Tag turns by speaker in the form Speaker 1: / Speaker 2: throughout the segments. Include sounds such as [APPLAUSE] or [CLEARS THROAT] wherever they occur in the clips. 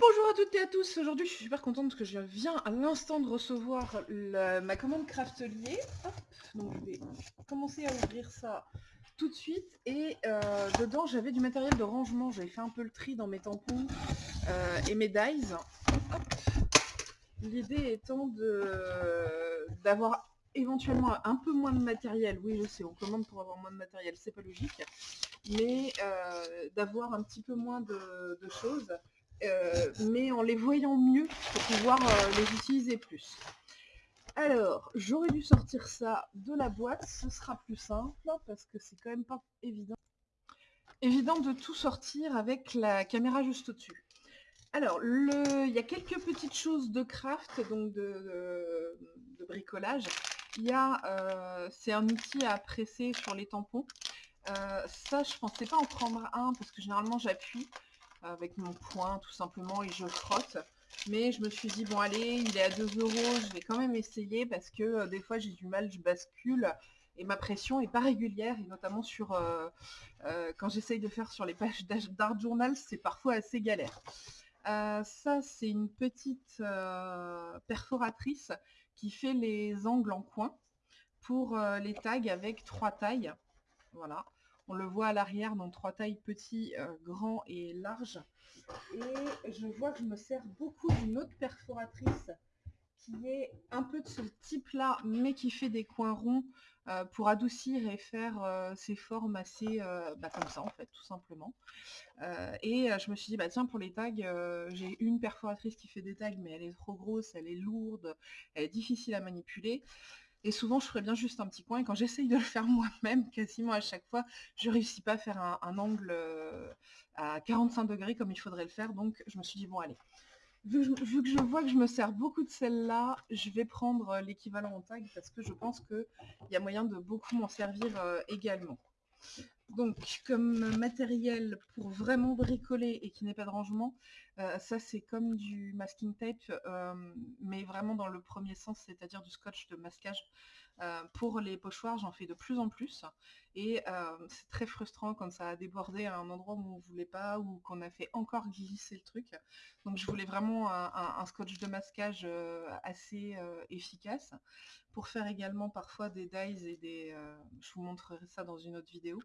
Speaker 1: Bonjour à toutes et à tous, aujourd'hui je suis super contente parce que je viens à l'instant de recevoir ma commande Craftelier. Donc je vais commencer à ouvrir ça tout de suite. Et euh, dedans j'avais du matériel de rangement, j'avais fait un peu le tri dans mes tampons euh, et mes dies. L'idée étant d'avoir éventuellement un peu moins de matériel. Oui je sais, on commande pour avoir moins de matériel, c'est pas logique. Mais euh, d'avoir un petit peu moins de choses euh, mais en les voyant mieux pour pouvoir euh, les utiliser plus. Alors, j'aurais dû sortir ça de la boîte, ce sera plus simple, parce que c'est quand même pas évident. Évident de tout sortir avec la caméra juste au-dessus. Alors, il y a quelques petites choses de craft, donc de, bricolage. Il y a, euh, c'est un outil à presser sur les tampons. ça, je pensais pas en prendre un, parce que généralement j'appuie avec mon poing tout simplement et je frotte. Mais je me suis dit, bon allez, il est à 2 euros, je vais quand même essayer parce que euh, des fois j'ai du mal, je bascule et ma pression est pas régulière et notamment sur euh, euh, quand j'essaye de faire sur les pages d'art journal, c'est parfois assez galère. ça c'est une petite perforatrice qui fait les angles en coin pour les tags avec trois tailles. Voilà. On le voit à l'arrière dans trois tailles petits, euh, grands et larges. Et je vois que je me sers beaucoup d'une autre perforatrice qui est un peu de ce type-là, mais qui fait des coins ronds euh, pour adoucir et faire euh, ces formes assez bah, comme ça en fait, tout simplement. et je me suis dit, bah tiens, pour les tags, j'ai une perforatrice qui fait des tags, mais elle est trop grosse, elle est lourde, elle est difficile à manipuler. Et souvent, je ferais bien juste un petit coin. Et quand j'essaye de le faire moi-même, quasiment à chaque fois, je réussis pas à faire un, angle euh, à 45 degrés comme il faudrait le faire. Donc, je me suis dit, bon, allez. Vu que, je, vois que je me sers beaucoup de celle-là, je vais prendre euh, l'équivalent en tag parce que je pense qu'il y a moyen de beaucoup m'en servir euh, également. Donc, comme matériel pour vraiment bricoler et qui n'est pas de rangement, euh, ça c'est comme du masking tape, euh, mais vraiment dans le premier sens, c'est-à-dire du scotch de masquage. Euh, pour les pochoirs, j'en fais de plus en plus, et c'est très frustrant quand ça a débordé à un endroit où on ne voulait pas, ou qu'on a fait encore glisser le truc. Donc je voulais vraiment un, scotch de masquage assez efficace, pour faire également parfois des dies et des... je vous montrerai ça dans une autre vidéo.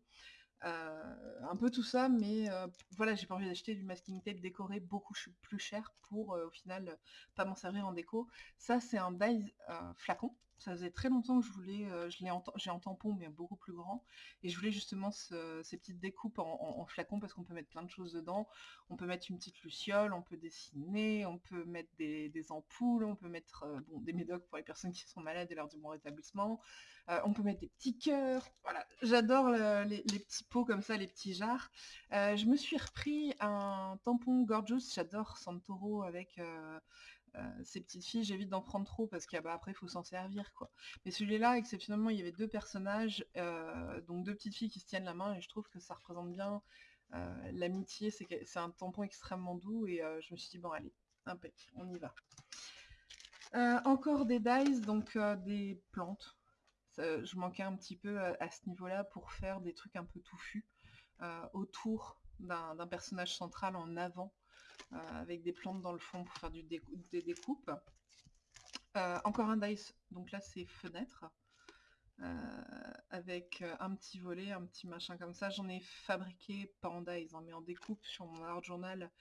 Speaker 1: Euh, un peu tout ça, mais euh, voilà, j'ai pas envie d'acheter du masking tape décoré beaucoup plus cher pour euh, au final pas m'en servir en déco. Ça, c'est un dies flacon. Ça faisait très longtemps que je voulais, l'ai j'ai en tampon mais beaucoup plus grand, et je voulais justement ces petites découpes en, flacon parce qu'on peut mettre plein de choses dedans. On peut mettre une petite luciole, on peut dessiner, on peut mettre des, ampoules, on peut mettre bon, des médocs pour les personnes qui sont malades et leur du bon rétablissement, on peut mettre des petits cœurs. Voilà, j'adore les, petits pots comme ça, les petits jarres. je me suis repris un tampon Gorgeous, j'adore Santoro avec ces petites filles, j'évite d'en prendre trop parce qu'après bah, il faut s'en servir quoi. Mais celui-là, exceptionnellement, il y avait deux personnages, donc deux petites filles qui se tiennent la main et je trouve que ça représente bien l'amitié, c'est un tampon extrêmement doux et je me suis dit bon allez, impec, on y va. encore des dies, donc des plantes. je manquais un petit peu à, ce niveau-là pour faire des trucs un peu touffus autour d'un personnage central en avant euh, avec des plantes dans le fond pour faire du des découpes. Euh, encore un dice, donc là c'est fenêtre. Euh, avec un petit volet, un petit machin comme ça. J'en ai fabriqué, pas en dice, hein, mais en découpe sur mon art journal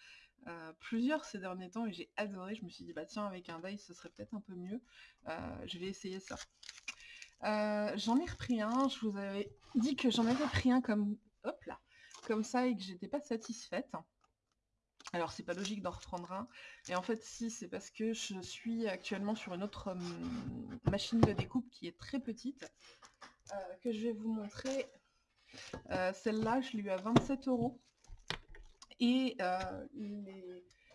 Speaker 1: plusieurs ces derniers temps et j'ai adoré. Je me suis dit, bah tiens, avec un dice, ce serait peut-être un peu mieux. je vais essayer ça. j'en ai repris un, je vous avais dit que j'en avais pris un comme, hop là, comme ça et que j'étais pas satisfaite. Alors c'est pas logique d'en reprendre un. Et en fait si, c'est parce que je suis actuellement sur une autre hum, machine de découpe qui est très petite, euh, que je vais vous montrer. Euh, celle-là, je l'ai eu à 27 euros. Et euh,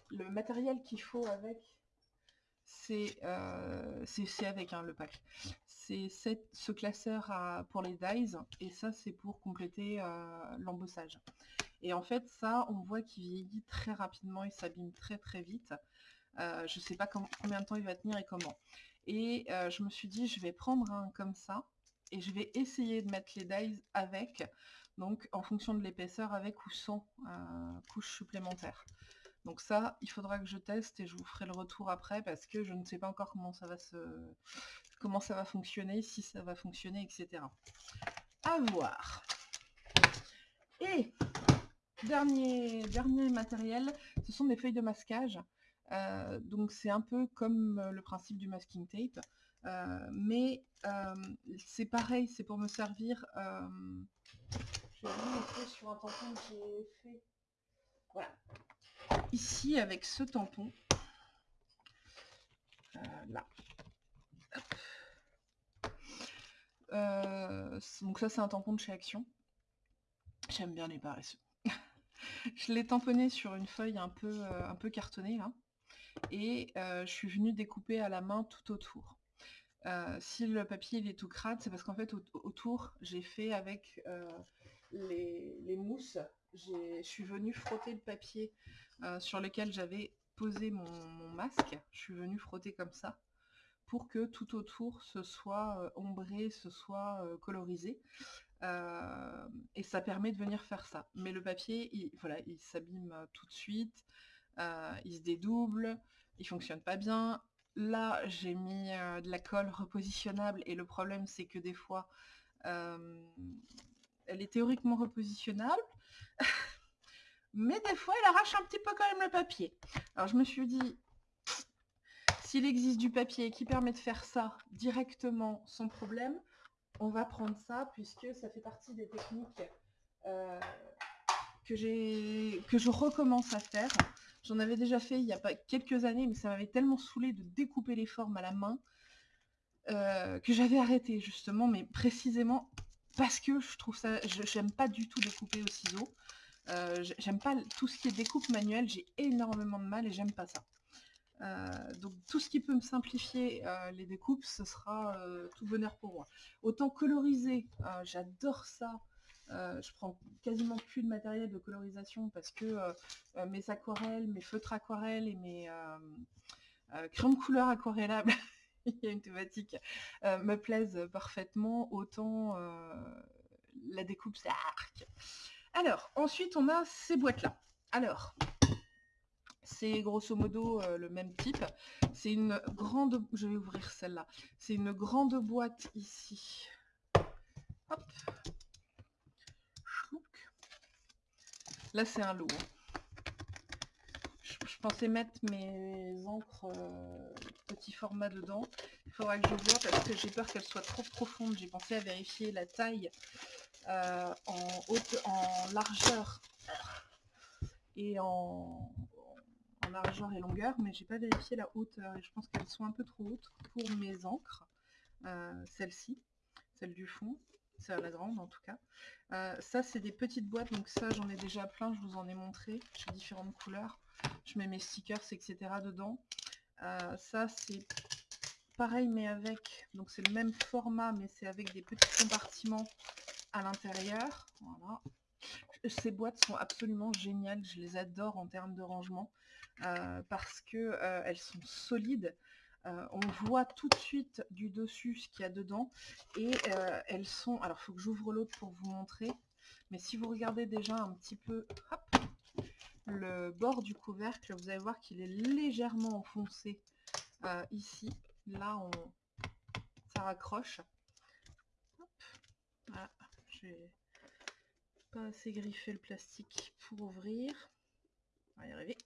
Speaker 1: le matériel qu'il faut avec, c'est avec hein, le pack. C'est ce classeur pour les dies, et ça c'est pour compléter l'embossage. Et en fait, ça, on voit qu'il vieillit très rapidement, il s'abîme très très vite. Euh, je ne sais pas combien de temps il va tenir et comment. Et euh, je me suis dit, je vais prendre un comme ça, et je vais essayer de mettre les dies avec, donc en fonction de l'épaisseur, avec ou sans euh, couche supplémentaire. Donc ça, il faudra que je teste et je vous ferai le retour après parce que je ne sais pas encore comment ça va se comment ça va fonctionner, si ça va fonctionner, etc. À voir. Et dernier, matériel, ce sont des feuilles de masquage. Euh, donc c'est un peu comme le principe du masking tape. Euh, mais euh, c'est pareil, c'est pour me servir. vous montrer sur un tampon que j'ai fait. Voilà. Ici avec ce tampon. là. donc ça c'est un tampon de chez Action. J'aime bien les paresseux. Je l'ai tamponné sur une feuille un peu, peu cartonnée là et je suis venue découper à la main tout autour. si le papier est tout crade, c'est parce qu'en fait autour j'ai fait avec les, mousses, je suis venue frotter le papier sur lequel j'avais posé mon, masque, je suis venue frotter comme ça pour que tout autour ce soit ombré, ce soit colorisé. Et ça permet de venir faire ça. Mais le papier, il, voilà, il s'abîme tout de suite. Euh, il se dédouble, il fonctionne pas bien. Là, j'ai mis euh, de la colle repositionnable et le problème, c'est que des fois, euh, elle est théoriquement repositionnable, [LAUGHS] mais des fois, elle arrache un petit peu quand même le papier. Alors, je me suis dit, s'il existe du papier qui permet de faire ça directement sans problème, on va prendre ça puisque ça fait partie des techniques que, que je recommence à faire. J'en avais déjà fait il y a pas quelques années, mais ça m'avait tellement saoulé de découper les formes à la main euh, que j'avais arrêté justement, mais précisément parce que je trouve ça, j'aime pas du tout découper au ciseau. Euh, j'aime pas tout ce qui est découpe manuelle, j'ai énormément de mal et j'aime pas ça. Euh, donc tout ce qui peut me simplifier les découpes, ce sera tout bonheur pour moi. Autant coloriser, j'adore ça. Euh, je prends quasiment plus de matériel de colorisation parce que euh, euh, mes aquarelles, mes feutres aquarelles et mes crayons de couleur aquarellables, [LAUGHS] il y a une thématique, me plaisent parfaitement, autant la découpe c'est arc. Alors, ensuite on a ces boîtes-là. Alors, c'est grosso modo le même type. C'est une grande... Je vais ouvrir celle-là. C'est une grande boîte ici. Hop. Là, c'est un lot. Je, pensais mettre mes encres euh, petit format dedans. Il faudra que je vois parce que j'ai peur qu'elles soient trop profondes. J'ai pensé à vérifier la taille euh, en, haute, en largeur et en, largeur et longueur, mais j'ai pas vérifié la hauteur et je pense qu'elles sont un peu trop hautes pour mes encres. Euh, celle-ci, celle du fond c'est la grande en tout cas. Euh, ça c'est des petites boîtes, donc ça j'en ai déjà plein, je vous en ai montré, j'ai différentes couleurs. Je mets mes stickers, etc. dedans. Euh, ça c'est pareil mais avec, donc c'est le même format mais c'est avec des petits compartiments à l'intérieur. Voilà. Ces boîtes sont absolument géniales, je les adore en termes de rangement euh, parce que elles sont solides. Euh, on voit tout de suite du dessus ce qu'il y a dedans et euh, elles sont, alors il faut que j'ouvre l'autre pour vous montrer, mais si vous regardez déjà un petit peu le bord du couvercle, vous allez voir qu'il est légèrement enfoncé euh, ici, là on, ça raccroche. Voilà, j'ai pas assez griffé le plastique pour ouvrir. On va y arriver.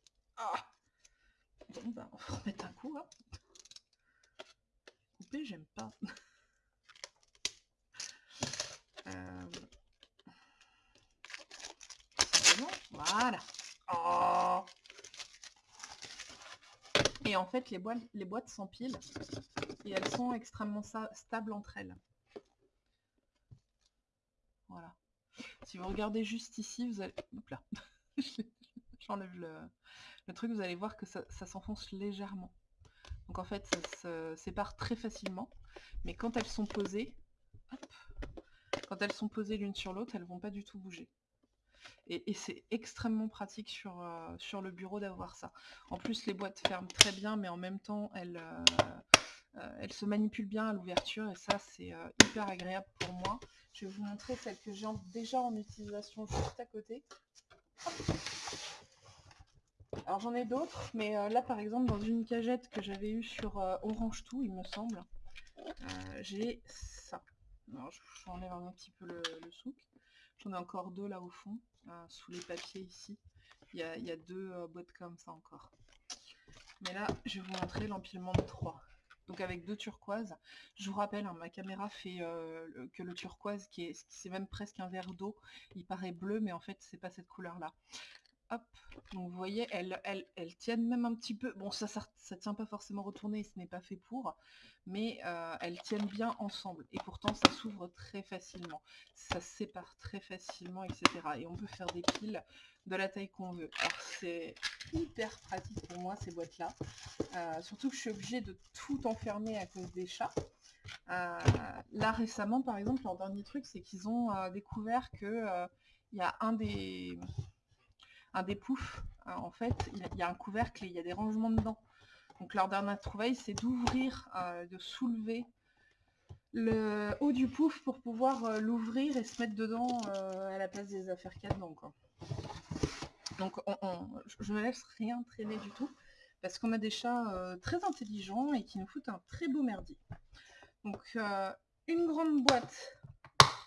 Speaker 1: Ah bon, bah, on va remettre un coup. Hein j'aime pas. [LAUGHS] Euh, voilà. Oh. Et en fait, les boîtes, les boîtes s'empilent et elles sont extrêmement stables entre elles. Voilà. Si vous regardez juste ici, vous allez... Hop là. [LAUGHS] J'enlève le... truc, vous allez voir que ça s'enfonce légèrement. Donc en fait, ça se sépare très facilement. Mais quand elles sont posées, quand elles sont posées l'une sur l'autre, elles vont pas du tout bouger. Et, c'est extrêmement pratique sur, euh, sur le bureau d'avoir ça. En plus, les boîtes ferment très bien, mais en même temps, elles, euh, euh, elles se manipulent bien à l'ouverture. Et ça, c'est hyper agréable pour moi. Je vais vous montrer celle que j'ai déjà en utilisation juste à côté. Alors j'en ai d'autres, mais là par exemple dans une cagette que j'avais eue sur Orange Tout, il me semble, j'ai ça. Alors j'enlève un petit peu le, souk. J'en ai encore deux là au fond, sous les papiers ici. Il y a, deux boîtes comme ça encore. Mais là, je vais vous montrer l'empilement de trois donc avec deux turquoises. Je vous rappelle, hein, ma caméra fait euh, que le turquoise, qui est, c'est même presque un verre d'eau, il paraît bleu, mais en fait, c'est pas cette couleur-là. Hop, donc vous voyez, elles, tiennent même un petit peu, bon ça, ça, tient pas forcément retourné, ce n'est pas fait pour, mais euh, elles tiennent bien ensemble, et pourtant ça s'ouvre très facilement, ça sépare très facilement, etc. Et on peut faire des piles de la taille qu'on veut. Alors c'est hyper pratique pour moi ces boîtes-là, euh, surtout que je suis obligée de tout enfermer à cause des chats. Euh, là récemment par exemple, leur dernier truc c'est qu'ils ont découvert que il y a un des un des poufs. Euh, en fait, il y a un couvercle et il y a des rangements dedans. Donc leur dernière trouvaille, c'est d'ouvrir, euh, de soulever le haut du pouf pour pouvoir euh, l'ouvrir et se mettre dedans à la place des affaires qu'il. Donc je ne laisse rien traîner du tout, parce qu'on a des chats très intelligents et qui nous foutent un très beau merdier. Donc une grande boîte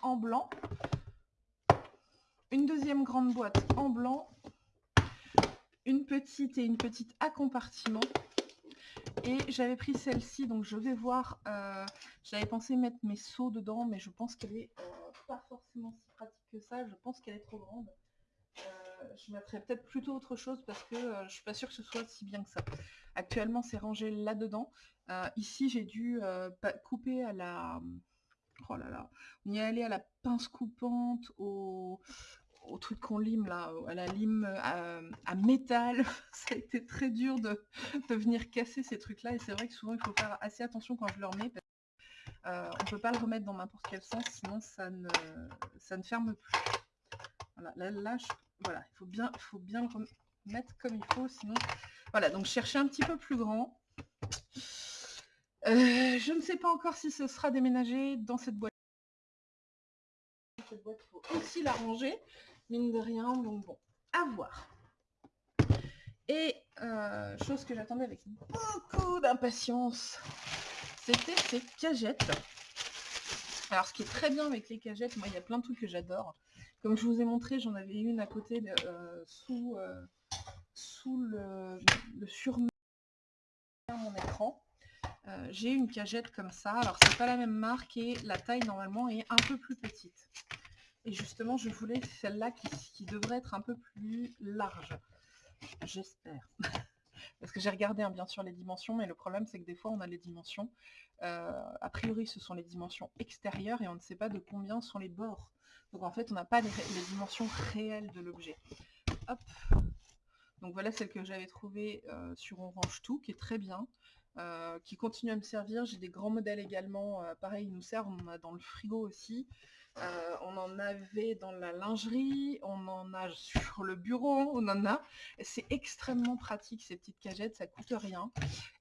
Speaker 1: en blanc, une deuxième grande boîte en blanc, une petite et une petite à compartiment. Et j'avais pris celle-ci, donc je vais voir, euh, j'avais pensé mettre mes seaux dedans, mais je pense qu'elle est euh, pas forcément si pratique que ça, je pense qu'elle est trop grande. Euh, je mettrais peut-être plutôt autre chose parce que je suis pas sûre que ce soit si bien que ça. Actuellement c'est rangé là-dedans. ici j'ai dû couper à la... Oh là là, on y est allé à la pince coupante, au, au truc qu'on lime là, à la lime à, métal. [LAUGHS] ça a été très dur de, venir casser ces trucs-là et c'est vrai que souvent il faut faire assez attention quand je le remets. Parce on peut pas le remettre dans n'importe quel sens, sinon ça ne, ça ne ferme plus. Voilà, là, là voilà, il faut bien, faut bien le remettre comme il faut, sinon... Voilà, donc chercher un petit peu plus grand. Euh, je ne sais pas encore si ce sera déménagé dans cette boîte. Cette boîte, il faut aussi la ranger mine de rien, donc bon, à voir. Et euh, chose que j'attendais avec beaucoup d'impatience, c'était ces cagettes. Alors ce qui est très bien avec les cagettes, moi il y a plein de trucs que j'adore. Comme je vous ai montré, j'en avais une à côté euh, sous, euh, sous le, le mon écran. j'ai une cagette comme ça. Alors c'est pas la même marque et la taille normalement est un peu plus petite. Et justement, je voulais celle-là qui, devrait être un peu plus large. J'espère. [LAUGHS] Parce que j'ai regardé hein, bien sûr les dimensions, mais le problème c'est que des fois on a les dimensions. Euh, a priori ce sont les dimensions extérieures et on ne sait pas de combien sont les bords. Donc en fait on n'a pas les, dimensions réelles de l'objet. Hop Donc voilà celle que j'avais trouvée euh, sur Orange Tout, qui est très bien. Euh, qui continue à me servir. J'ai des grands modèles également. pareil, ils nous servent. On a dans le frigo aussi. Euh, on en avait dans la lingerie, on en a sur le bureau, on en a. C'est extrêmement pratique ces petites cagettes, ça coûte rien.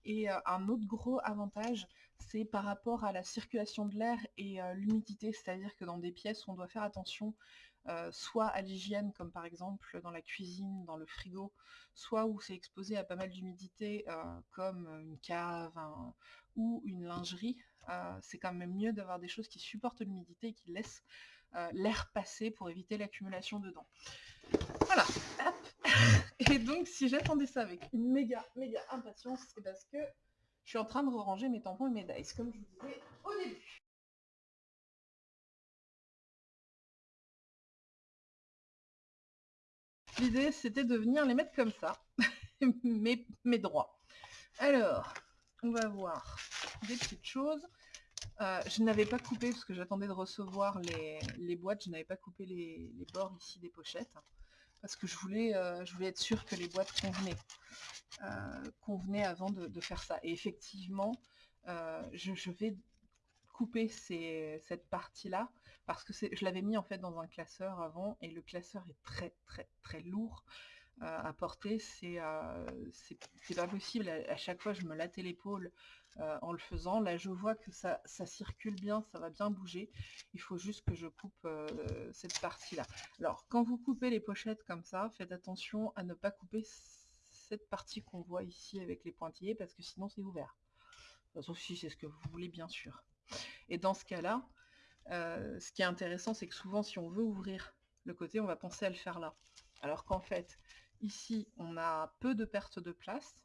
Speaker 1: Et euh, un autre gros avantage, c'est par rapport à la circulation de l'air et euh, l'humidité, c'est-à-dire que dans des pièces, on doit faire attention soit à l'hygiène, comme par exemple dans la cuisine, dans le frigo, soit où c'est exposé à pas mal d'humidité, comme une cave ou une lingerie, euh, c'est quand même mieux d'avoir des choses qui supportent l'humidité et qui laissent euh, l'air passer pour éviter l'accumulation dedans. Voilà. [LAUGHS] Et donc, si j'attendais ça avec une méga, méga impatience, c'est parce que je suis en train de ranger mes tampons et mes dice, comme je vous disais au début. L'idée, c'était de venir les mettre comme ça, [LAUGHS] mes, mes droits. Alors, on va voir des petites choses. Euh, je n'avais pas coupé, parce que j'attendais de recevoir les, boîtes, je n'avais pas coupé les, bords ici des pochettes, parce que je voulais, euh, je voulais être sûre que les boîtes convenaient, euh, convenaient avant de, faire ça. Et effectivement, je, vais couper cette partie-là, parce que je l'avais mis en fait dans un classeur avant, et le classeur est très très très lourd à porter, c'est pas possible, à, chaque fois je me lattais l'épaule euh, en le faisant. Là, je vois que ça, circule bien, ça va bien bouger. Il faut juste que je coupe euh, cette partie-là. Alors, quand vous coupez les pochettes comme ça, faites attention à ne pas couper cette partie qu'on voit ici avec les pointillés, parce que sinon c'est ouvert. Sauf si c'est ce que vous voulez, bien sûr. Et dans ce cas-là, euh, ce qui est intéressant, c'est que souvent, si on veut ouvrir le côté, on va penser à le faire là. Alors qu'en fait, ici, on a peu de perte de place.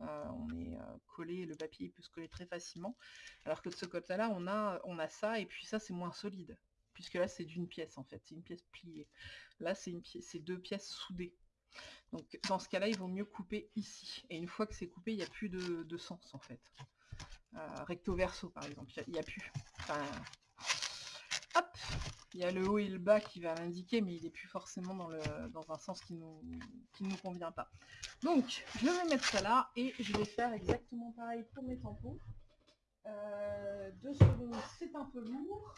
Speaker 1: Euh, on est euh, collé, le papier peut se coller très facilement. Alors que de ce côté-là, on a, on a ça, et puis ça, c'est moins solide. Puisque là, c'est d'une pièce, en fait. C'est une pièce pliée. Là, c'est deux pièces soudées. Donc, dans ce cas-là, il vaut mieux couper ici. Et une fois que c'est coupé, il n'y a plus de, sens, en fait. Euh, recto verso, par exemple. Il n'y a, plus. hop Il y a le haut et le bas qui va l'indiquer, mais il n'est plus forcément dans, un sens qui ne nous convient pas. Donc, je vais mettre ça là, et je vais faire exactement pareil pour mes tampons. Euh, deux secondes, c'est un peu lourd.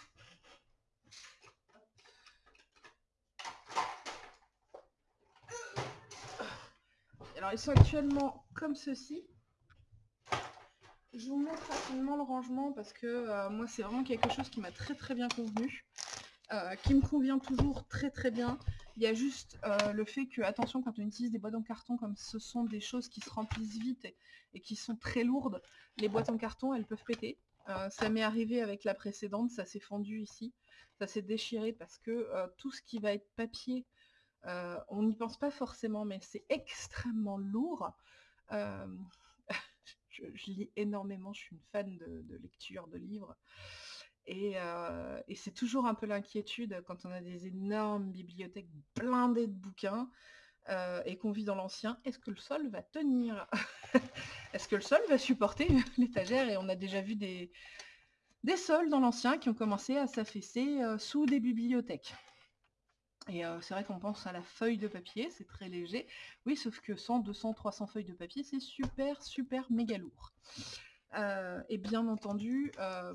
Speaker 1: Alors, ils sont actuellement comme ceci. Je vous montre rapidement le rangement parce que euh, moi, c'est vraiment quelque chose qui m'a très très bien convenu. Euh, qui me convient toujours très très bien. Il y a juste euh, le fait que, attention, quand on utilise des boîtes en carton, comme ce sont des choses qui se remplissent vite et, qui sont très lourdes, les boîtes en carton, elles peuvent péter. ça m'est arrivé avec la précédente, ça s'est fendu ici, ça s'est déchiré parce que tout ce qui va être papier, on n'y pense pas forcément, mais c'est extrêmement lourd. [LAUGHS] Je, lis énormément, je suis une fan de, lecture, de livres. Et, c'est toujours un peu l'inquiétude quand on a des énormes bibliothèques blindées de bouquins et qu'on vit dans l'ancien. Est-ce que le sol va tenir? [LAUGHS] Est-ce que le sol va supporter [LAUGHS] l'étagère? Et on a déjà vu des, des sols dans l'ancien qui ont commencé à s'affaisser sous des bibliothèques. Et c'est vrai qu'on pense à la feuille de papier, c'est très léger. Oui, sauf que 100, 200, 300 feuilles de papier, c'est super, super méga lourd. Et bien entendu,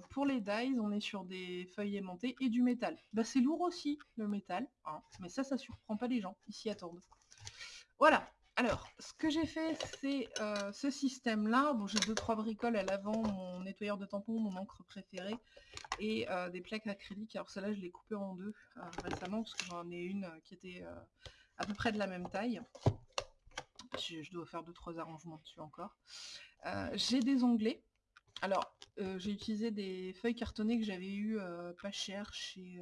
Speaker 1: pour les dies, on est sur des feuilles aimantées et du métal. Bah, c'est lourd aussi, le métal, hein, mais ça, ça surprend pas les gens, ils s'y attendent. Voilà, alors, ce que j'ai fait, c'est euh, ce système-là. Bon, j'ai deux, trois bricoles à l'avant, mon nettoyeur de tampons, mon encre préférée, et euh, des plaques acryliques. Alors celle-là, je l'ai coupée en deux euh, récemment, parce que j'en ai une qui était à peu près de la même taille. Je, dois faire deux, trois arrangements dessus encore. j'ai des onglets. Alors, j'ai utilisé des feuilles cartonnées que j'avais eues pas cher chez...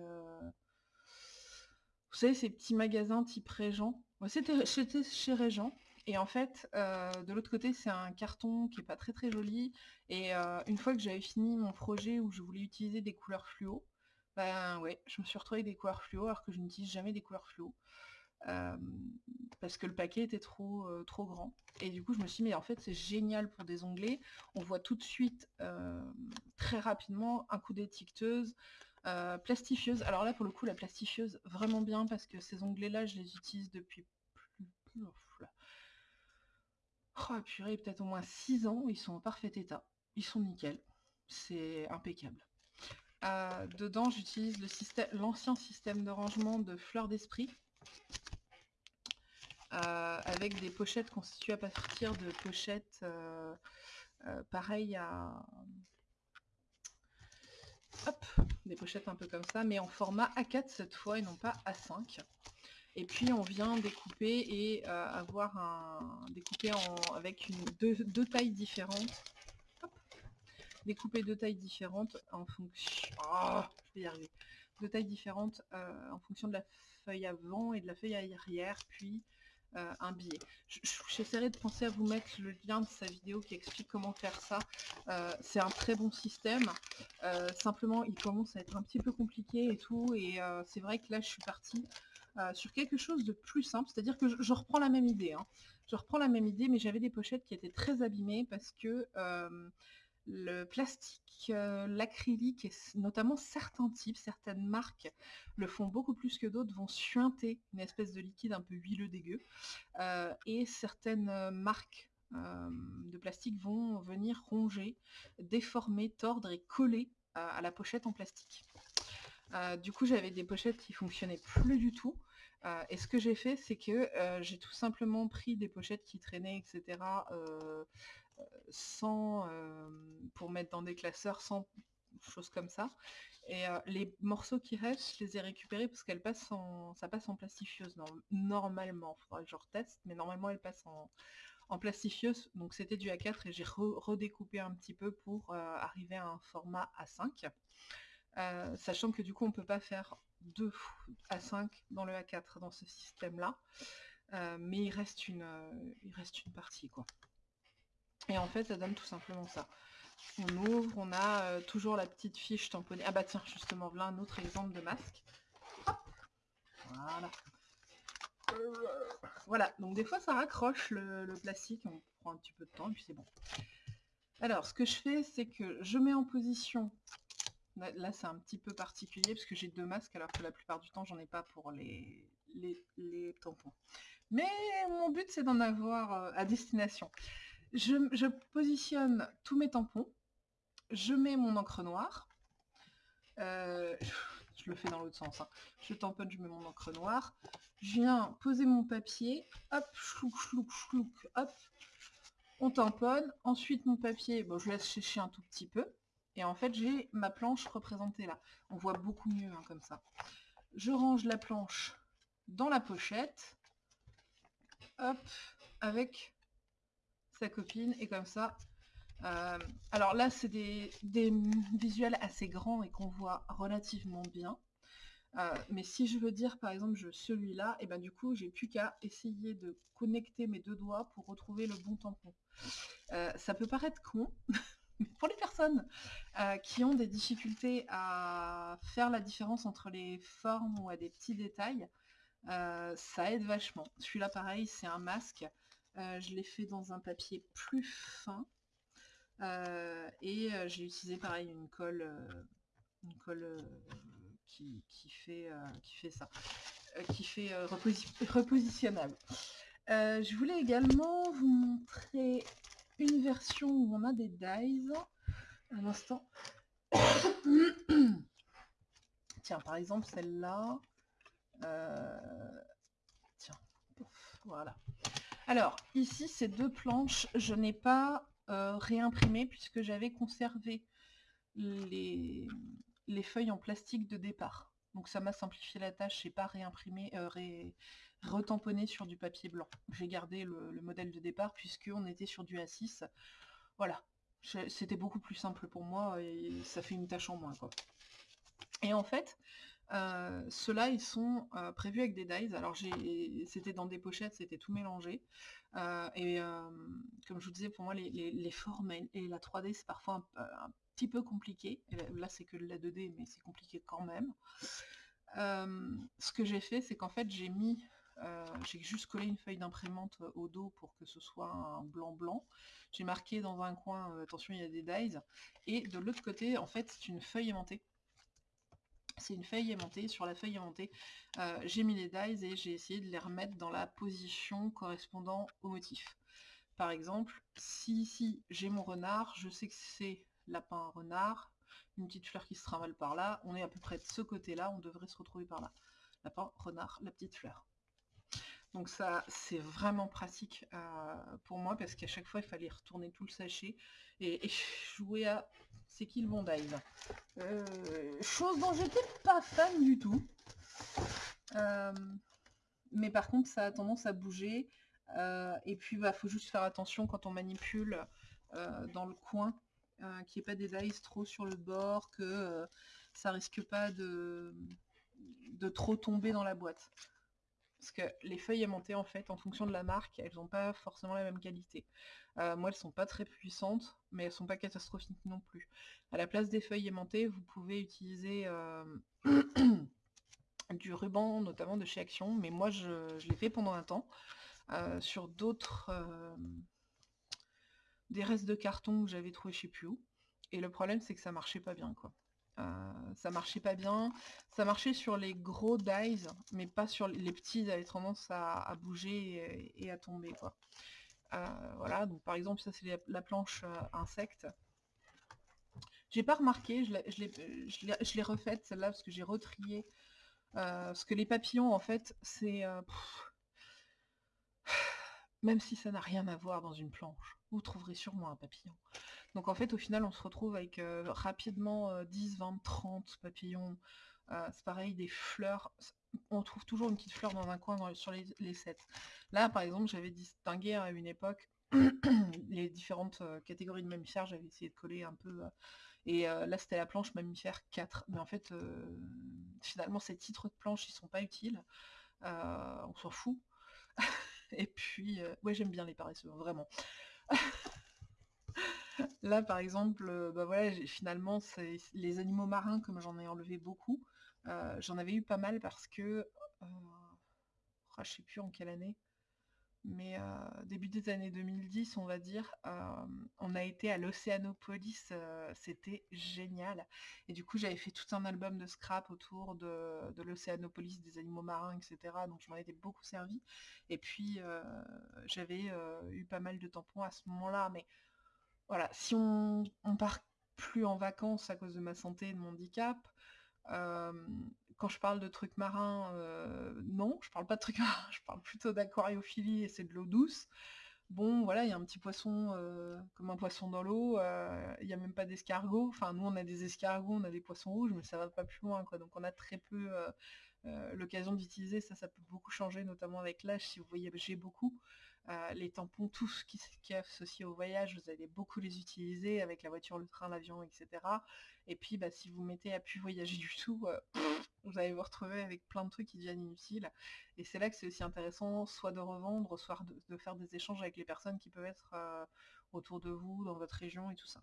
Speaker 1: vous savez, ces petits magasins type Régent c'était chez Régent. Et en fait, euh, de l'autre côté, c'est un carton qui est pas très très joli. Et euh, une fois que j'avais fini mon projet où je voulais utiliser des couleurs fluo, ben ouais, je me suis retrouvée avec des couleurs fluo alors que je n'utilise jamais des couleurs fluo. Euh, parce que le paquet était trop, trop grand. Et du coup, je me suis dit, mais en fait, c'est génial pour des onglets. On voit tout de suite, très rapidement, un coup d'étiqueteuse, euh, plastifieuse. Alors là, pour le coup, la plastifieuse, vraiment bien, parce que ces onglets-là, je les utilise depuis plus... Oh, purée, peut-être au moins 6 ans. Ils sont en parfait état. Ils sont nickel. C'est impeccable. Euh, dedans, j'utilise l'ancien système, de rangement de fleurs d'esprit. Euh, avec des pochettes constituées à partir de pochettes pareilles à, hop, des pochettes un peu comme ça, mais en format A4 cette fois et non pas A5. Et puis on vient découper et euh, avoir un découper en, avec une, deux, tailles différentes. Découper deux tailles différentes en fonction. Oh. Deux tailles différentes euh, en fonction de la feuille avant et de la feuille arrière, puis euh, un billet. J'essaierai de penser à vous mettre le lien de sa vidéo qui explique comment faire ça. Euh, c'est un très bon système. Simplement, il commence à être un petit peu compliqué et tout. Et c'est vrai que là, je suis partie sur quelque chose de plus simple. C'est-à-dire que je, reprends la même idée. Hein. Je reprends la même idée, mais j'avais des pochettes qui étaient très abîmées parce que le plastique, euh, l'acrylique, et notamment certains types, certaines marques le font beaucoup plus que d'autres, vont suinter une espèce de liquide un peu huileux dégueu. Euh, et certaines euh, marques de plastique vont venir ronger, déformer, tordre et coller à la pochette en plastique. du coup, j'avais des pochettes qui fonctionnaient plus du tout. et ce que j'ai fait, c'est que j'ai tout simplement pris des pochettes qui traînaient, etc., sans pour mettre dans des classeurs, sans choses comme ça. Et les morceaux qui restent, je les ai récupérés parce qu'elles passent en, ça passe en plastifieuse normalement. Faudra que je reteste, mais normalement elles passent en plastifieuse, donc c'était du A4 et j'ai redécoupé un petit peu pour arriver à un format A5. sachant que du coup on peut pas faire 2 A5 dans le A4 dans ce système là. mais il reste, une, il reste une partie quoi. Et en fait ça donne tout simplement ça. On ouvre, on a toujours la petite fiche tamponnée. Ah bah tiens, justement, voilà un autre exemple de masque. Voilà. Voilà, donc des fois ça raccroche le, plastique, on prend un petit peu de temps et puis c'est bon. Alors, ce que je fais, c'est que je mets en position, là, c'est un petit peu particulier parce que j'ai deux masques alors que la plupart du temps j'en ai pas pour les, les, tampons. Mais mon but c'est d'en avoir euh, à destination. Je, positionne tous mes tampons, je mets mon encre noire, euh, je le fais dans l'autre sens, hein. je tamponne, je mets mon encre noire, je viens poser mon papier, hop, chlouk, chlouk, chlouk, hop, on tamponne, ensuite mon papier, bon, je laisse sécher un tout petit peu, et en fait j'ai ma planche représentée là. On voit beaucoup mieux hein, comme ça. Je range la planche dans la pochette, hop, avec sa copine, et comme ça, euh, alors là c'est des, des, visuels assez grands et qu'on voit relativement bien. Euh, mais si je veux dire par exemple je celui-là, et eh ben du coup j'ai plus qu'à essayer de connecter mes deux doigts pour retrouver le bon tampon. Euh, ça peut paraître con, [LAUGHS] mais pour les personnes qui ont des difficultés à faire la différence entre les formes ou à des petits détails, ça aide vachement. Celui-là pareil, c'est un masque. Je l'ai fait dans un papier plus fin. et j'ai utilisé pareil une colle, une colle qui, fait, euh, qui fait ça, euh, qui fait euh, repositionnable. je voulais également vous montrer une version où on a des dies. Un instant. [COUGHS] Tiens, par exemple, celle-là. Tiens, voilà. Alors, ici, ces deux planches, je n'ai pas réimprimé puisque j'avais conservé les, les feuilles en plastique de départ. Donc ça m'a simplifié la tâche, j'ai pas réimprimé, euh, retamponné sur du papier blanc. J'ai gardé le, modèle de départ puisqu'on était sur du A6. Voilà, c'était beaucoup plus simple pour moi et ça fait une tâche en moins. Et en fait, euh, ceux-là, ils sont euh, prévus avec des dies. Alors c'était dans des pochettes, c'était tout mélangé. et comme je vous disais, pour moi, les, formes et la 3D, c'est parfois un, petit peu compliqué. Là, c'est que la 2D, mais c'est compliqué quand même. Euh, ce que j'ai fait, c'est qu'en fait, j'ai mis, euh, j'ai juste collé une feuille d'imprimante au dos pour que ce soit un blanc-blanc. J'ai marqué dans un coin, euh, attention, il y a des dies. Et de l'autre côté, en fait, c'est une feuille aimantée. C'est une feuille aimantée. Sur la feuille aimantée, j'ai mis les dies et j'ai essayé de les remettre dans la position correspondant au motif. Par exemple, si ici j'ai mon renard, je sais que c'est lapin, renard, une petite fleur qui se trimballe par là, on est à peu près de ce côté-là, on devrait se retrouver par là. Lapin, renard, la petite fleur. Donc ça, c'est vraiment pratique euh, pour moi parce qu'à chaque fois, il fallait retourner tout le sachet et, jouer à c'est qui le dive. Euh, chose dont j'étais pas fan du tout. Euh, mais par contre, ça a tendance à bouger. et puis, il bah, faut juste faire attention quand on manipule dans le coin qu'il n'y ait pas des dice trop sur le bord, que ça risque pas de trop tomber dans la boîte. Parce que les feuilles aimantées, en fait, en fonction de la marque, elles n'ont pas forcément la même qualité. Euh, moi, elles sont pas très puissantes, mais elles sont pas catastrophiques non plus. À la place des feuilles aimantées, vous pouvez utiliser [CLEARS THROAT] du ruban, notamment de chez Action, mais moi, je, l'ai fait pendant un temps. sur d'autres des restes de carton que j'avais trouvé je sais plus où. Et le problème c'est que ça marchait pas bien quoi. Euh, ça marchait pas bien, ça marchait sur les gros dies, mais pas sur les petits, ils avaient tendance à, bouger et, à tomber quoi. Euh, voilà, donc par exemple ça c'est la, planche euh, insecte. J'ai pas remarqué, je l'ai refaite celle-là parce que j'ai retrié. parce que les papillons en fait c'est [SIGHS] même si ça n'a rien à voir dans une planche, vous trouverez sûrement un papillon. Donc en fait, au final, on se retrouve avec euh, rapidement 10, 20, 30 papillons. Euh, c'est pareil, des fleurs. On trouve toujours une petite fleur dans un coin sur les, sets. Là, par exemple, j'avais distingué à une époque [CLEARS THROAT] les différentes catégories de mammifères, j'avais essayé de coller un peu. et là, c'était la planche mammifère 4. Mais en fait, finalement, ces titres de planche, ils sont pas utiles. on s'en fout. [LAUGHS] et puis, ouais, j'aime bien les paresseux, vraiment. [LAUGHS] Là, par exemple, bah voilà, finalement, c'est les animaux marins, comme j'en ai enlevé beaucoup, j'en avais eu pas mal parce que, oh, je sais plus en quelle année, mais début des années 2010, on va dire, on a été à l'Océanopolis, c'était génial. Et du coup, j'avais fait tout un album de scrap autour de, de l'Océanopolis, des animaux marins, etc. Donc je m'en étais beaucoup servi. Et puis, j'avais eu pas mal de tampons à ce moment-là. Mais voilà, si on, on part plus en vacances à cause de ma santé et de mon handicap, quand je parle de trucs marins, non, je parle pas de trucs [LAUGHS] marins, je parle plutôt d'aquariophilie et c'est de l'eau douce. Bon, voilà, il y a un petit poisson comme un poisson dans l'eau, il n'y a même pas d'escargot. Enfin, nous, on a des escargots, on a des poissons rouges, mais ça va pas plus loin. Donc, on a très peu l'occasion d'utiliser. Ça, ça peut beaucoup changer, notamment avec l'âge, si vous voyagez beaucoup. Euh, les tampons, tout ce qui, est associé au voyage, vous allez beaucoup les utiliser avec la voiture, le train, l'avion, etc. Et puis bah, si vous mettez à plus voyager du tout, euh, vous allez vous retrouver avec plein de trucs qui deviennent inutiles. Et c'est là que c'est aussi intéressant, soit de revendre, soit de, faire des échanges avec les personnes qui peuvent être euh, autour de vous, dans votre région et tout ça.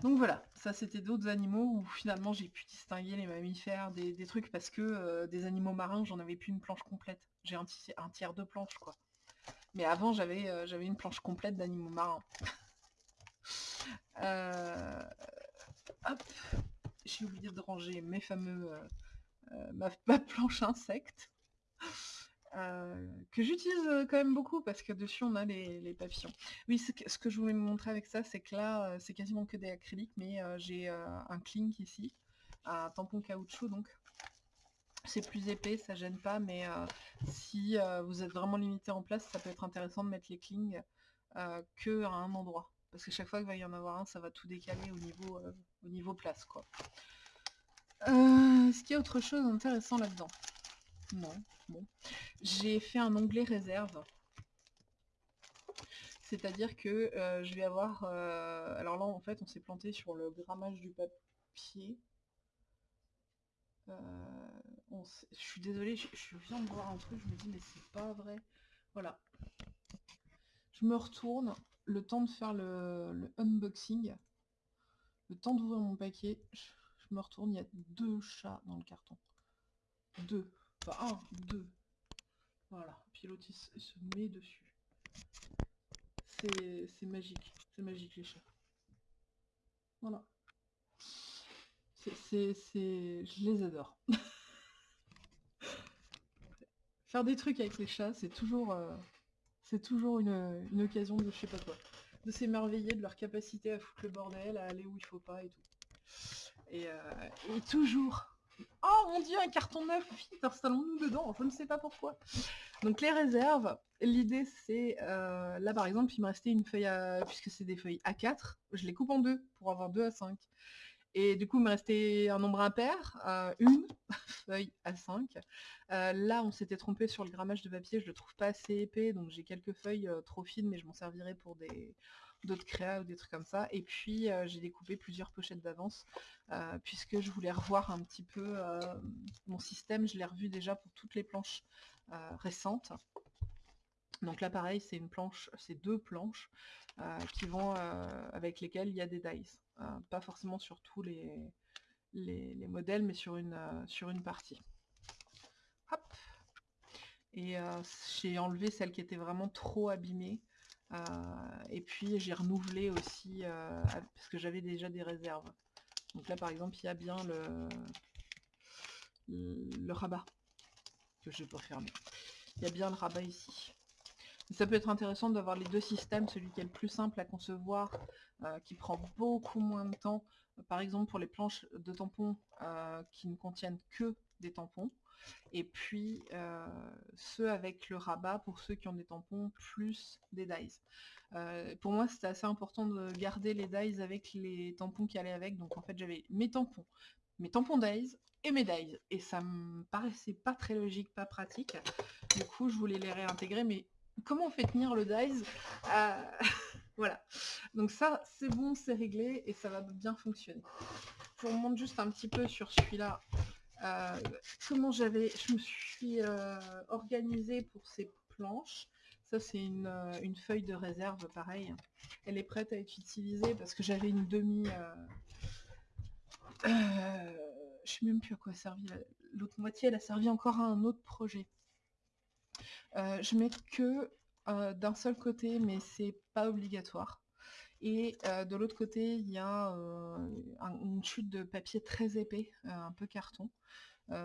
Speaker 1: Donc voilà, ça c'était d'autres animaux où finalement j'ai pu distinguer les mammifères des, trucs parce que des animaux marins, j'en avais plus une planche complète. J'ai un, tiers de planche quoi. Mais avant, j'avais euh, j'avais une planche complète d'animaux marins. [LAUGHS] Euh, j'ai oublié de ranger mes fameux euh, [LAUGHS] ma, planche insecte. que j'utilise quand même beaucoup parce que dessus on a les, papillons. Oui, ce que, je voulais me montrer avec ça, c'est que là, c'est quasiment que des acryliques, mais j'ai un clink ici, un tampon caoutchouc donc, c'est plus épais, ça gêne pas, mais euh, si euh, vous êtes vraiment limité en place, ça peut être intéressant de mettre les clings euh, que à un endroit. Parce que chaque fois qu'il va y en avoir un, ça va tout décaler au niveau, au niveau place. quoi. Est-ce qu'il y a autre chose d'intéressant là-dedans? Non. Bon. J'ai fait un onglet réserve. C'est-à-dire que je vais avoir... alors là, en fait, on s'est planté sur le grammage du papier. Je suis désolée, je, viens de voir un truc, je me dis mais c'est pas vrai. Voilà. Je me retourne, le temps de faire le, unboxing, le temps d'ouvrir mon paquet, je, me retourne, il y a deux chats dans le carton. Deux. Pas un, deux. Voilà. Il, se met dessus. C'est magique. C'est magique les chats. Voilà. C'est, je les adore. [LAUGHS] Faire des trucs avec les chats, c'est toujours, euh, c'est toujours une, occasion de je sais pas quoi. De s'émerveiller de leur capacité à foutre le bordel, à aller où il faut pas et tout. Et, euh, toujours. Oh mon dieu, un carton neuf, vite, installons-nous dedans, je ne sais pas pourquoi. Donc les réserves, l'idée c'est, euh, là par exemple, il me restait une feuille à, puisque c'est des feuilles A4, je les coupe en deux pour avoir deux à 5. Et du coup, il me restait un nombre impair, euh, une [LAUGHS] feuille à 5. Euh, là, on s'était trompé sur le grammage de papier, je le trouve pas assez épais, donc j'ai quelques feuilles euh, trop fines, mais je m'en servirai pour d'autres créas ou des trucs comme ça. Et puis, j'ai découpé plusieurs pochettes d'avance, puisque je voulais revoir un petit peu mon système. Je l'ai revu déjà pour toutes les planches récentes. Donc là, pareil, c'est une planche, c'est deux planches qui vont avec lesquelles il y a des dies. Euh, pas forcément sur tous les, les, modèles, mais sur une, euh, partie. Hop et euh, j'ai enlevé celle qui était vraiment trop abîmée. et puis j'ai renouvelé aussi, parce que j'avais déjà des réserves. Donc là par exemple, il y a bien le, le, rabat, que je vais pas fermer. Il y a bien le rabat ici. Ça peut être intéressant d'avoir les deux systèmes, celui qui est le plus simple à concevoir, euh, qui prend beaucoup moins de temps, par exemple pour les planches de tampons euh, qui ne contiennent que des tampons, et puis euh, ceux avec le rabat pour ceux qui ont des tampons plus des dies. pour moi c'était assez important de garder les dies avec les tampons qui allaient avec, donc en fait j'avais mes tampons, mes tampons dies et mes dies, et ça me paraissait pas très logique, pas pratique, du coup je voulais les réintégrer, mais comment on fait tenir le dies [LAUGHS] Voilà. Donc ça, c'est bon, c'est réglé et ça va bien fonctionner. Je vous remonte juste un petit peu sur celui-là. Euh, comment j'avais, je me suis euh, organisée pour ces planches. Ça, c'est une, euh, feuille de réserve, pareil. Elle est prête à être utilisée parce que j'avais une demi... je sais même plus à quoi a servi. L'autre moitié, elle a servi encore à un autre projet. Je mets que d'un seul côté, mais c'est pas obligatoire. Et de l'autre côté, il y a une chute de papier très épais, un peu carton,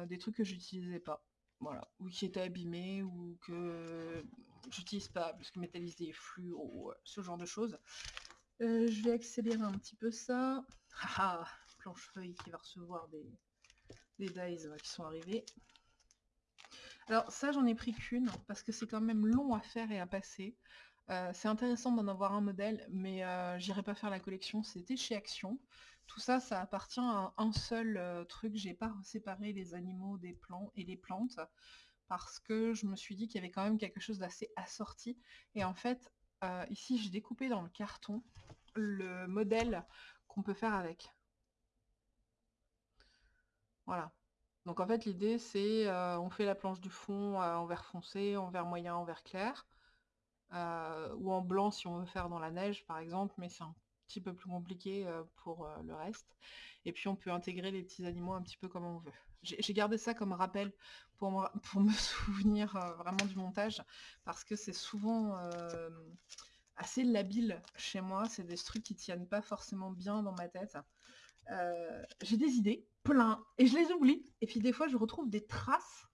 Speaker 1: des trucs que j'utilisais pas. Voilà, ou qui étaient abîmés, ou que j'utilise pas, parce que métallisé, flux, ou ce genre de choses. je vais accélérer un petit peu ça. [LAUGHS] Ah, planche feuille qui va recevoir des, des dies qui sont arrivés. Alors ça, j'en ai pris qu'une, parce que c'est quand même long à faire et à passer. Euh, c'est intéressant d'en avoir un modèle, mais euh, j'irai pas faire la collection, c'était chez Action. Tout ça, ça appartient à un seul euh, truc, j'ai pas séparé les animaux des plants et les plantes, parce que je me suis dit qu'il y avait quand même quelque chose d'assez assorti. Et en fait, ici, j'ai découpé dans le carton le modèle qu'on peut faire avec. Voilà. Donc en fait l'idée c'est euh, on fait la planche du fond euh, en vert foncé, en vert moyen, en vert clair, euh, ou en blanc si on veut faire dans la neige par exemple, mais c'est un petit peu plus compliqué pour le reste. Et puis on peut intégrer les petits animaux un petit peu comme on veut. J'ai gardé ça comme rappel pour me, [LAUGHS] souvenir vraiment du montage, parce que c'est souvent assez labile chez moi, c'est des trucs qui tiennent pas forcément bien dans ma tête. J'ai des idées, plein, et je les oublie. Et puis des fois, je retrouve des traces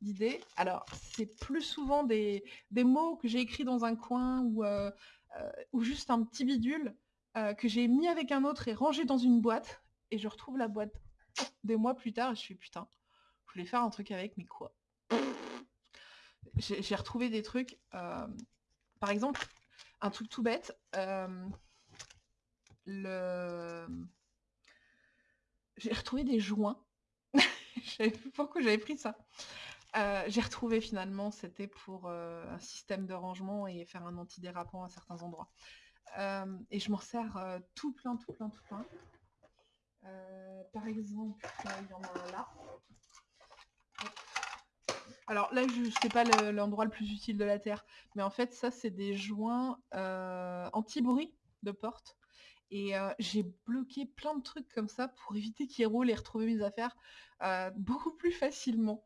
Speaker 1: d'idées. Alors, c'est plus souvent des, mots que j'ai écrits dans un coin ou, euh, euh, juste un petit bidule euh, que j'ai mis avec un autre et rangé dans une boîte. Et je retrouve la boîte des mois plus tard et je suis putain, je voulais faire un truc avec, mais quoi? J'ai retrouvé des trucs, par exemple, un truc tout bête, le j'ai retrouvé des joints. [LAUGHS] pourquoi j'avais pris ça. Euh, j'ai retrouvé finalement, c'était pour euh, un système de rangement et faire un antidérapant à certains endroits. Euh, et je m'en sers tout plein, tout plein, tout plein. par exemple, il y en a un là. Alors là, je sais pas l'endroit le, plus utile de la Terre, mais en fait, ça, c'est des joints anti-bruit de porte. Et j'ai bloqué plein de trucs comme ça pour éviter qu'il roule et retrouver mes affaires beaucoup plus facilement.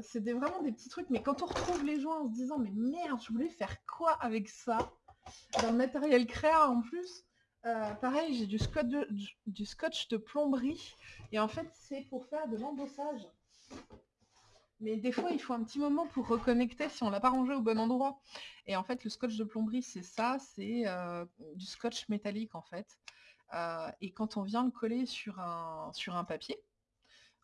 Speaker 1: C'était vraiment des petits trucs, mais quand on retrouve les joints en se disant mais merde, je voulais faire quoi avec ça? Dans le matériel créa en plus. pareil, j'ai du scotch de plomberie et en fait c'est pour faire de l'embossage. Mais des fois, il faut un petit moment pour reconnecter si on l'a pas rangé au bon endroit. Et en fait, le scotch de plomberie, c'est ça, c'est euh, du scotch métallique en fait. Euh, et quand on vient le coller sur un, sur un papier,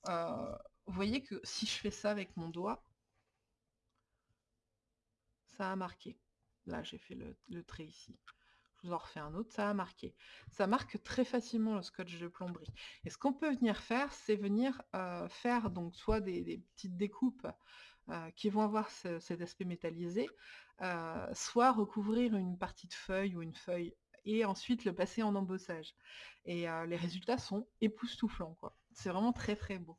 Speaker 1: euh, vous voyez que si je fais ça avec mon doigt, ça a marqué. Là, j'ai fait le trait ici je vous en refais un autre, ça a marqué. Ça marque très facilement le scotch de plomberie. Et ce qu'on peut venir faire, c'est venir euh, faire donc soit des, petites découpes euh, qui vont avoir cet aspect métallisé, euh, soit recouvrir une partie de feuille ou une feuille et ensuite le passer en embossage. Et les résultats sont époustouflants. C'est vraiment très très beau.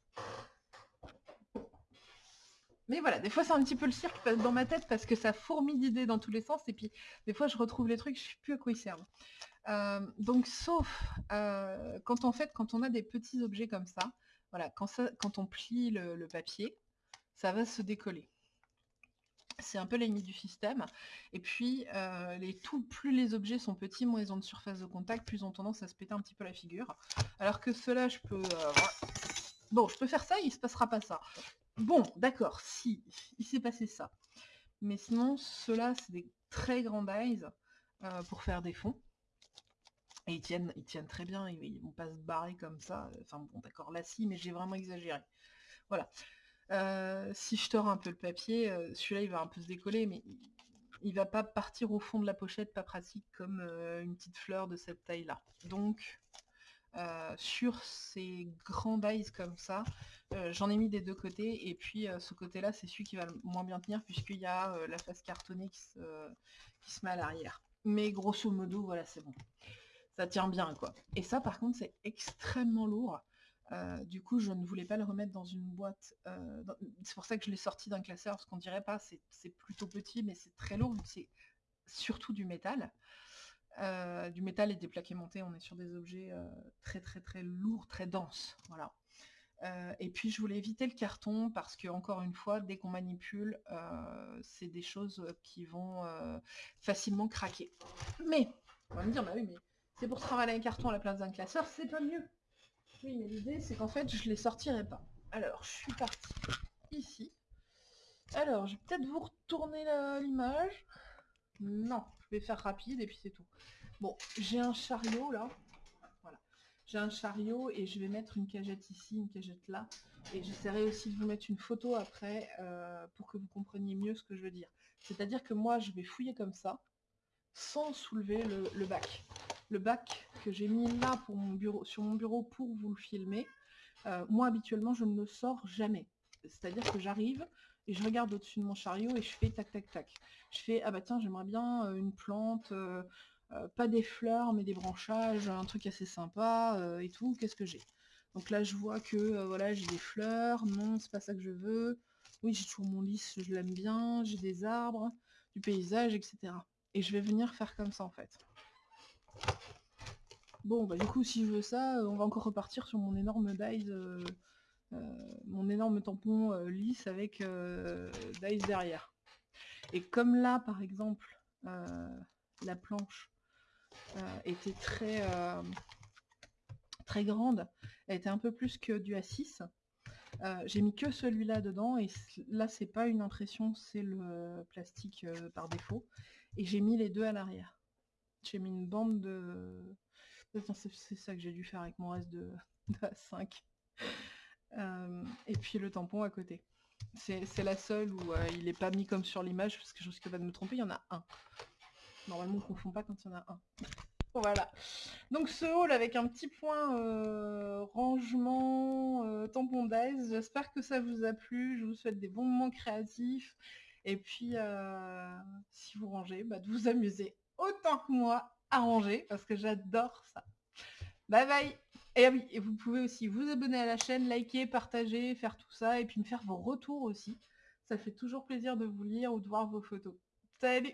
Speaker 1: Mais voilà, des fois c'est un petit peu le cirque dans ma tête parce que ça fourmille d'idées dans tous les sens et puis des fois je retrouve les trucs, je ne sais plus à quoi ils servent. Euh, donc sauf euh, quand en fait quand on a des petits objets comme ça, voilà, quand, on plie le, papier, ça va se décoller. C'est un peu l'ennemi du système. Et puis, euh, les plus les objets sont petits, moins ils ont de surface de contact, plus ils ont tendance à se péter un petit peu la figure. Alors que cela, je peux... Bon, je peux faire ça, il ne se passera pas ça. Bon, d'accord, si, il s'est passé ça. Mais sinon, ceux-là, c'est des très grands dies euh, pour faire des fonds. Et ils tiennent, ils très bien, ils, vont pas se barrer comme ça. Enfin bon, d'accord, là si, mais j'ai vraiment exagéré. Voilà. Euh, si je tords un peu le papier, euh, celui-là il va un peu se décoller, mais il, va pas partir au fond de la pochette, pas pratique comme une petite fleur de cette taille-là. Donc, sur ces grands dies comme ça. J'en ai mis des deux côtés et puis ce côté-là, c'est celui qui va le moins bien tenir puisqu'il y a la face cartonnée qui se, qui se met à l'arrière. Mais grosso modo, voilà, c'est bon. Ça tient bien, quoi. Et ça, par contre, c'est extrêmement lourd. du coup, je ne voulais pas le remettre dans une boîte. c'est pour ça que je l'ai sorti d'un classeur, parce qu'on dirait pas, c'est plutôt petit, mais c'est très lourd, c'est surtout du métal. Euh, du métal et des plaques aimantées, on est sur des objets euh, très très très lourds, très denses. Voilà. Euh, et puis je voulais éviter le carton parce que encore une fois, dès qu'on manipule, c'est des choses qui vont facilement craquer. Mais, on va me dire, bah oui, mais c'est pour travailler un carton à la place d'un classeur, c'est pas mieux. Oui, mais l'idée c'est qu'en fait, je les sortirai pas. Alors, je suis partie ici. Alors, je vais peut-être vous retourner l'image. Non, je vais faire rapide et puis c'est tout. Bon, j'ai un chariot là. Voilà. J'ai un chariot et je vais mettre une cagette ici, une cagette là. Et j'essaierai aussi de vous mettre une photo après euh, pour que vous compreniez mieux ce que je veux dire. C'est-à-dire que moi, je vais fouiller comme ça, sans soulever le, bac. Le bac que j'ai mis là sur mon bureau pour vous le filmer, euh, moi habituellement je ne le sors jamais. C'est-à-dire que j'arrive, et je regarde au-dessus de mon chariot et je fais tac tac tac. Je fais ah bah tiens j'aimerais bien euh, une plante, euh, euh, pas des fleurs mais des branchages, un truc assez sympa et tout, qu'est-ce que j'ai? Donc là je vois que voilà j'ai des fleurs, non c'est pas ça que je veux, oui j'ai toujours mon lys, je l'aime bien, j'ai des arbres, du paysage, etc. Et je vais venir faire comme ça en fait. Bon bah du coup si je veux ça, on va encore repartir sur mon énorme euh, mon énorme tampon euh, lisse avec euh, dice derrière. Et comme là, par exemple, la planche était très, très grande, elle était un peu plus que du A6, j'ai mis que celui-là dedans et là c'est pas une impression, c'est le plastique par défaut. Et j'ai mis les deux à l'arrière. J'ai mis une bande de... C'est ça que j'ai dû faire avec mon reste [LAUGHS] de, de A5. Euh, et puis le tampon à côté. C'est la seule où euh, il n'est pas mis comme sur l'image, parce que je risque pas de me tromper, il y en a un. Normalement, on ne confond pas quand il y en a un. voilà. Donc ce haul avec un petit point euh, rangement, tampon d'aise, j'espère que ça vous a plu, je vous souhaite des bons moments créatifs. Et puis, si vous rangez, bah, de vous amuser autant que moi à ranger, parce que j'adore ça. Bye bye et oui, et vous pouvez aussi vous abonner à la chaîne, liker, partager, faire tout ça, et puis me faire vos retours aussi. Ça fait toujours plaisir de vous lire ou de voir vos photos. Salut